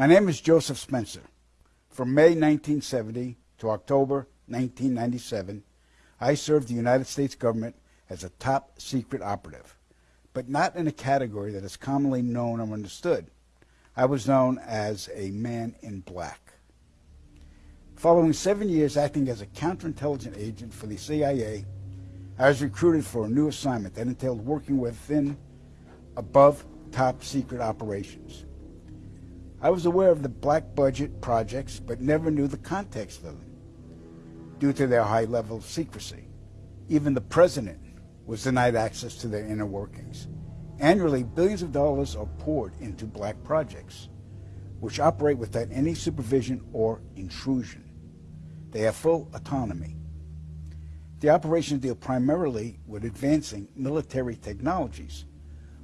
My name is Joseph Spencer. From May 1970 to October 1997, I served the United States government as a top secret operative, but not in a category that is commonly known or understood. I was known as a man in black. Following seven years acting as a counterintelligence agent for the CIA, I was recruited for a new assignment that entailed working within above top secret operations. I was aware of the black budget projects, but never knew the context of them due to their high level of secrecy. Even the president was denied access to their inner workings. Annually, billions of dollars are poured into black projects, which operate without any supervision or intrusion. They have full autonomy. The operations deal primarily with advancing military technologies,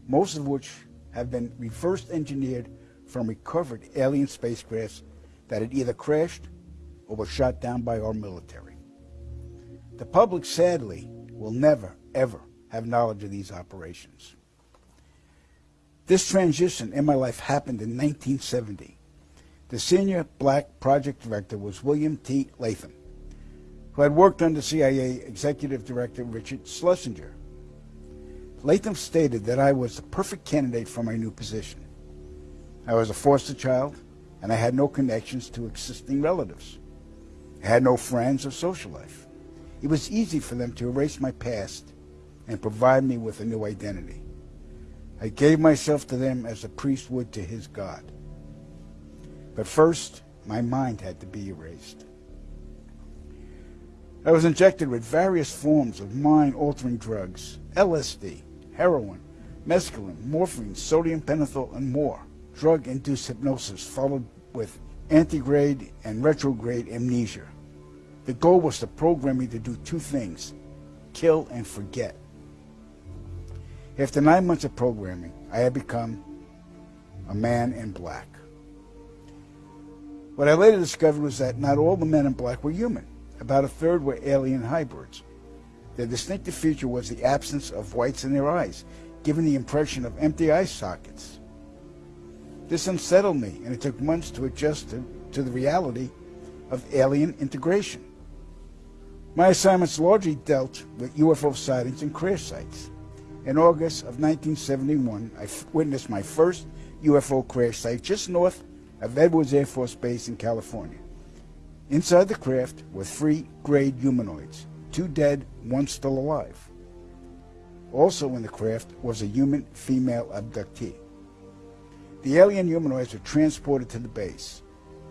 most of which have been reverse engineered from recovered alien spacecrafts that had either crashed or were shot down by our military. The public, sadly, will never, ever have knowledge of these operations. This transition in my life happened in 1970. The senior black project director was William T. Latham, who had worked under CIA Executive Director Richard Schlesinger. Latham stated that I was the perfect candidate for my new position. I was a foster child, and I had no connections to existing relatives. I had no friends or social life. It was easy for them to erase my past and provide me with a new identity. I gave myself to them as a priest would to his God. But first, my mind had to be erased. I was injected with various forms of mind-altering drugs, LSD, heroin, mescaline, morphine, sodium pentothal, and more. Drug-induced hypnosis followed with anterograde and retrograde amnesia. The goal was to program me to do two things, kill and forget. After nine months of programming, I had become a man in black. What I later discovered was that not all the men in black were human. About a third were alien hybrids. Their distinctive feature was the absence of whites in their eyes, giving the impression of empty eye sockets. This unsettled me, and it took months to adjust to, to the reality of alien integration. My assignments largely dealt with UFO sightings and crash sites. In August of 1971, I witnessed my first UFO crash site just north of Edwards Air Force Base in California. Inside the craft were three grayed humanoids, two dead, one still alive. Also in the craft was a human female abductee. The alien humanoids were transported to the base,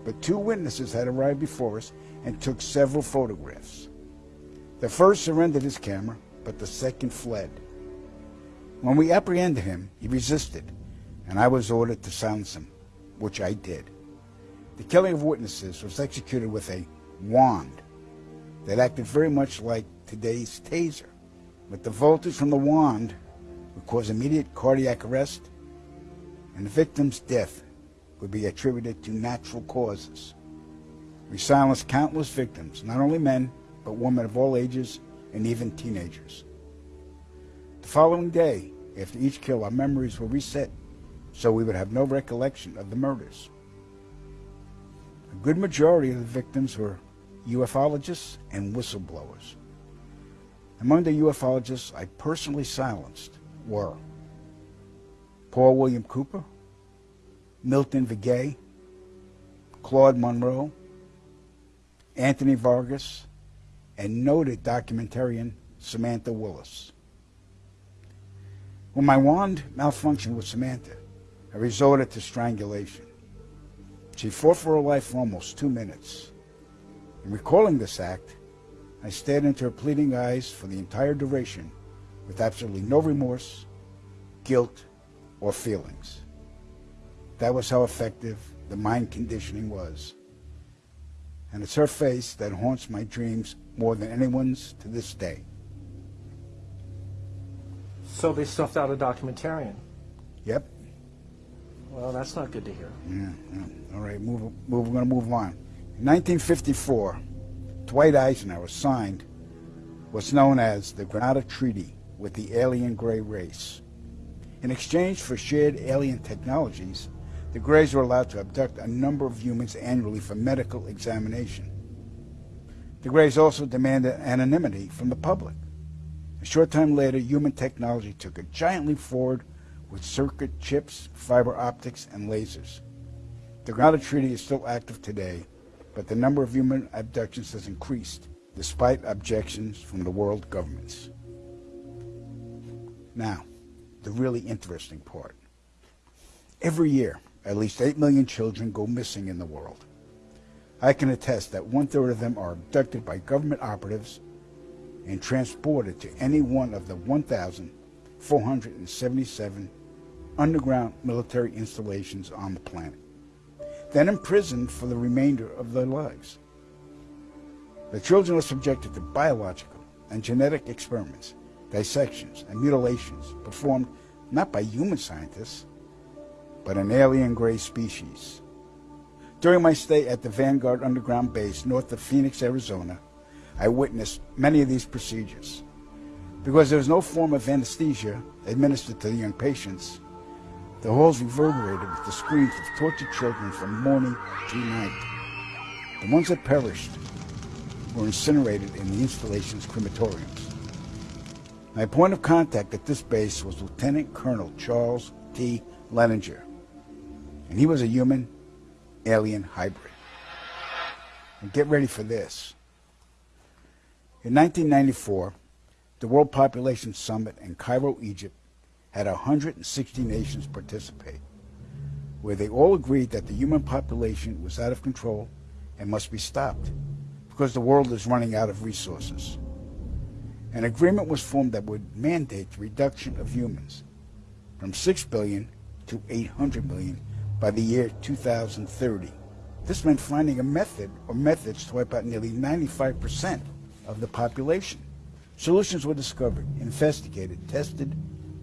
but two witnesses had arrived before us and took several photographs. The first surrendered his camera, but the second fled. When we apprehended him, he resisted, and I was ordered to silence him, which I did. The killing of witnesses was executed with a wand that acted very much like today's taser. But the voltage from the wand would cause immediate cardiac arrest, and the victim's death would be attributed to natural causes. We silenced countless victims, not only men, but women of all ages and even teenagers. The following day, after each kill, our memories were reset so we would have no recollection of the murders. A good majority of the victims were ufologists and whistleblowers. Among the ufologists I personally silenced were Paul William Cooper, Milton Vigay, Claude Monroe, Anthony Vargas, and noted documentarian Samantha Willis. When my wand malfunctioned with Samantha, I resorted to strangulation. She fought for her life for almost two minutes. In recalling this act, I stared into her pleading eyes for the entire duration with absolutely no remorse, guilt, or feelings. That was how effective the mind conditioning was. And it's her face that haunts my dreams more than anyone's to this day. So they stuffed out a documentarian. Yep. Well, that's not good to hear. Yeah, yeah. All right, move, move, we're going to move on. In 1954, Dwight Eisenhower signed what's known as the Granada Treaty with the alien gray race. In exchange for shared alien technologies, the Greys were allowed to abduct a number of humans annually for medical examination. The Greys also demanded anonymity from the public. A short time later, human technology took a giant leap forward with circuit chips, fiber optics, and lasers. The Grenada Treaty is still active today, but the number of human abductions has increased, despite objections from the world governments. Now, the really interesting part. Every year, at least 8 million children go missing in the world. I can attest that one third of them are abducted by government operatives and transported to any one of the 1,477 underground military installations on the planet, then imprisoned for the remainder of their lives. The children are subjected to biological and genetic experiments, dissections, and mutilations performed not by human scientists, but an alien gray species. During my stay at the Vanguard Underground Base north of Phoenix, Arizona, I witnessed many of these procedures. Because there was no form of anesthesia administered to the young patients, the halls reverberated with the screams of tortured children from morning to night. The ones that perished were incinerated in the installation's crematoriums. My point of contact at this base was Lieutenant Colonel Charles T. Leninger, and he was a human alien hybrid. And get ready for this. In 1994, the World Population Summit in Cairo, Egypt, had 160 nations participate, where they all agreed that the human population was out of control and must be stopped because the world is running out of resources. An agreement was formed that would mandate the reduction of humans from 6 billion to 800 million by the year 2030. This meant finding a method or methods to wipe out nearly 95% of the population. Solutions were discovered, investigated, tested,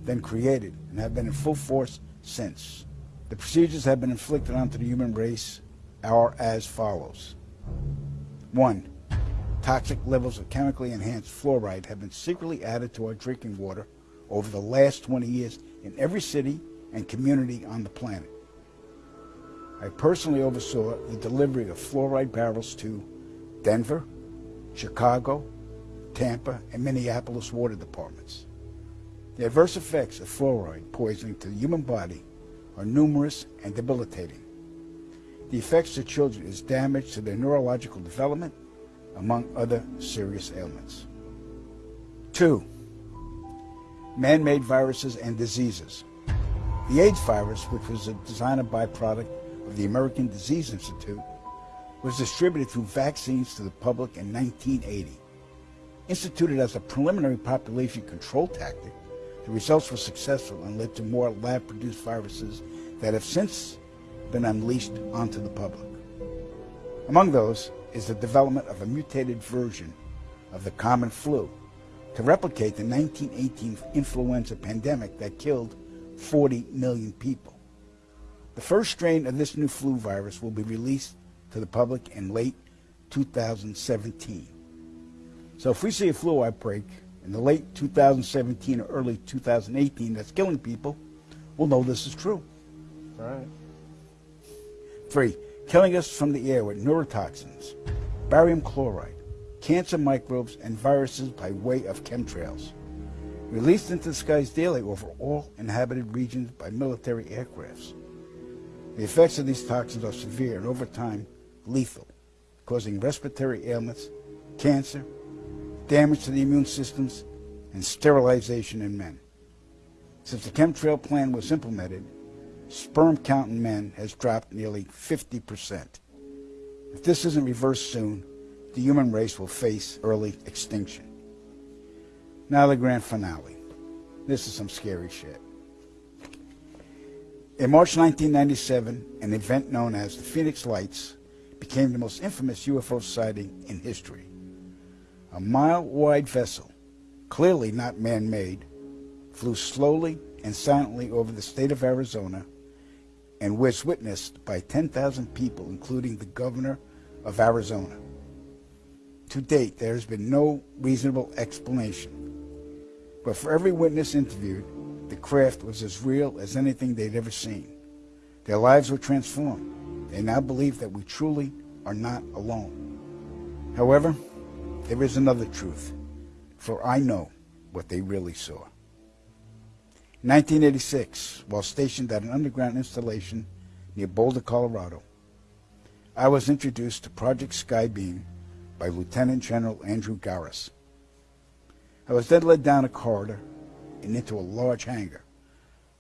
then created, and have been in full force since. The procedures have been inflicted onto the human race are as follows. One, toxic levels of chemically enhanced fluoride have been secretly added to our drinking water over the last 20 years in every city and community on the planet. I personally oversaw the delivery of fluoride barrels to Denver, Chicago, Tampa, and Minneapolis water departments. The adverse effects of fluoride poisoning to the human body are numerous and debilitating. The effects to children is damage to their neurological development, among other serious ailments. Two, man-made viruses and diseases. The AIDS virus, which was a designer byproduct of the American Disease Institute, was distributed through vaccines to the public in 1980. Instituted as a preliminary population control tactic, the results were successful and led to more lab-produced viruses that have since been unleashed onto the public. Among those is the development of a mutated version of the common flu to replicate the 1918 influenza pandemic that killed 40 million people. The first strain of this new flu virus will be released to the public in late 2017. So if we see a flu outbreak in the late 2017 or early 2018 that's killing people, we'll know this is true. All right. Three, killing us from the air with neurotoxins, barium chloride, cancer microbes, and viruses by way of chemtrails. Released into the skies daily over all inhabited regions by military aircrafts. The effects of these toxins are severe and over time lethal, causing respiratory ailments, cancer, damage to the immune systems, and sterilization in men. Since the chemtrail plan was implemented, sperm count in men has dropped nearly 50%. If this isn't reversed soon, the human race will face early extinction. Now the grand finale. This is some scary shit. In March 1997, an event known as the Phoenix Lights became the most infamous UFO sighting in history. A mile-wide vessel, clearly not man-made, flew slowly and silently over the state of Arizona and was witnessed by 10,000 people, including the governor of Arizona. To date, there has been no reasonable explanation. But for every witness interviewed, the craft was as real as anything they'd ever seen. Their lives were transformed. They now believe that we truly are not alone. However, there is another truth, for I know what they really saw. In 1986, while stationed at an underground installation near Boulder, Colorado, I was introduced to Project Skybeam by Lieutenant General Andrew Garris. I was then led down a corridor and into a large hangar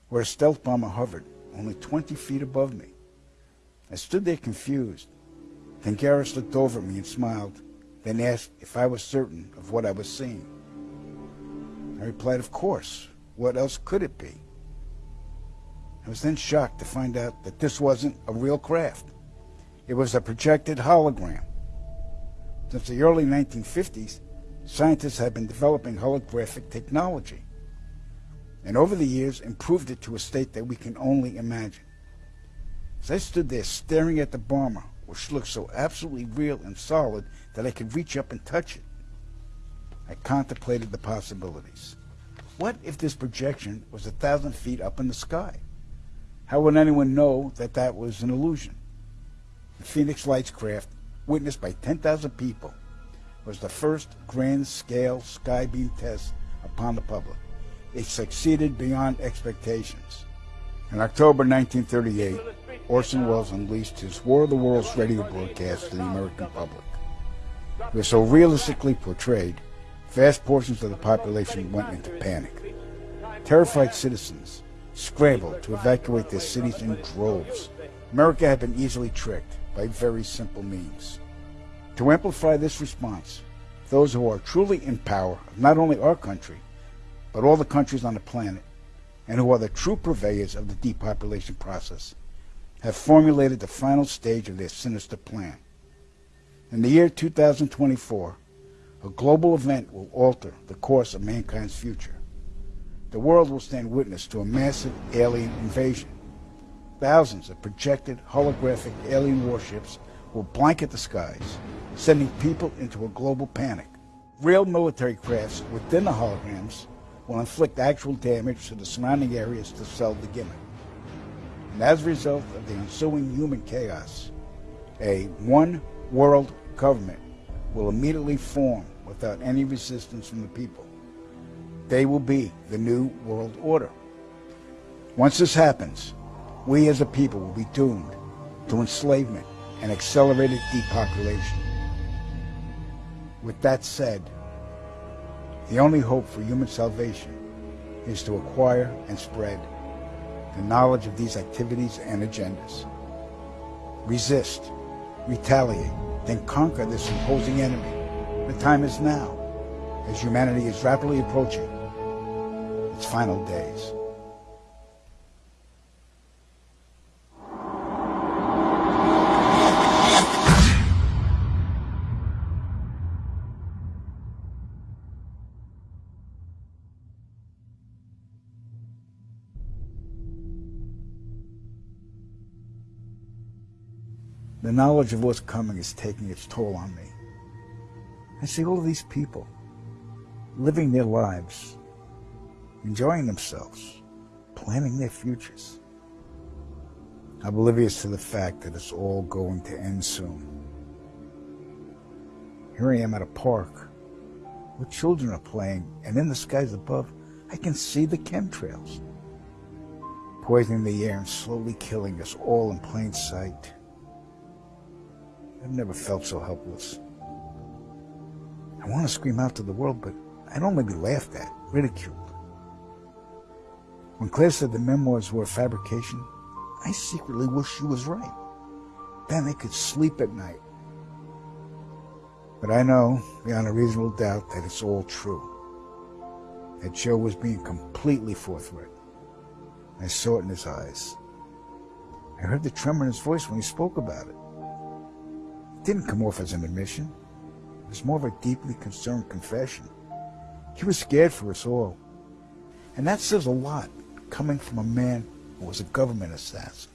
where a stealth bomber hovered only 20 feet above me. I stood there confused. Then Garris looked over at me and smiled, then asked if I was certain of what I was seeing. I replied, Of course. What else could it be? I was then shocked to find out that this wasn't a real craft. It was a projected hologram. Since the early 1950s, scientists have been developing holographic technology, and over the years improved it to a state that we can only imagine. As I stood there staring at the bomber, which looked so absolutely real and solid that I could reach up and touch it, I contemplated the possibilities. What if this projection was a thousand feet up in the sky? How would anyone know that that was an illusion? The Phoenix Lights craft, witnessed by 10,000 people, was the first grand-scale skybeam test upon the public. It succeeded beyond expectations. In October 1938, Orson Welles unleashed his War of the Worlds radio broadcast to the American public. It was so realistically portrayed Vast portions of the population went into panic. Terrified citizens scrambled to evacuate their cities in droves. America had been easily tricked by very simple means. To amplify this response, those who are truly in power of not only our country, but all the countries on the planet, and who are the true purveyors of the depopulation process, have formulated the final stage of their sinister plan. In the year 2024, a global event will alter the course of mankind's future. The world will stand witness to a massive alien invasion. Thousands of projected holographic alien warships will blanket the skies, sending people into a global panic. Real military crafts within the holograms will inflict actual damage to the surrounding areas to sell the gimmick. And as a result of the ensuing human chaos, a one world government will immediately form without any resistance from the people. They will be the new world order. Once this happens, we as a people will be doomed to enslavement and accelerated depopulation. With that said, the only hope for human salvation is to acquire and spread the knowledge of these activities and agendas. Resist, retaliate, then conquer this imposing enemy the time is now, as humanity is rapidly approaching its final days. The knowledge of what's coming is taking its toll on me. I see all of these people living their lives, enjoying themselves, planning their futures. Oblivious to the fact that it's all going to end soon. Here I am at a park where children are playing, and in the skies above, I can see the chemtrails poisoning the air and slowly killing us all in plain sight. I've never felt so helpless. I want to scream out to the world, but I don't want to be laughed at, ridiculed. When Claire said the memoirs were a fabrication, I secretly wish she was right. Then I could sleep at night. But I know, beyond a reasonable doubt, that it's all true. That Joe was being completely forthright. I saw it in his eyes. I heard the tremor in his voice when he spoke about it. It didn't come off as an admission was more of a deeply concerned confession. He was scared for us all. And that says a lot coming from a man who was a government assassin.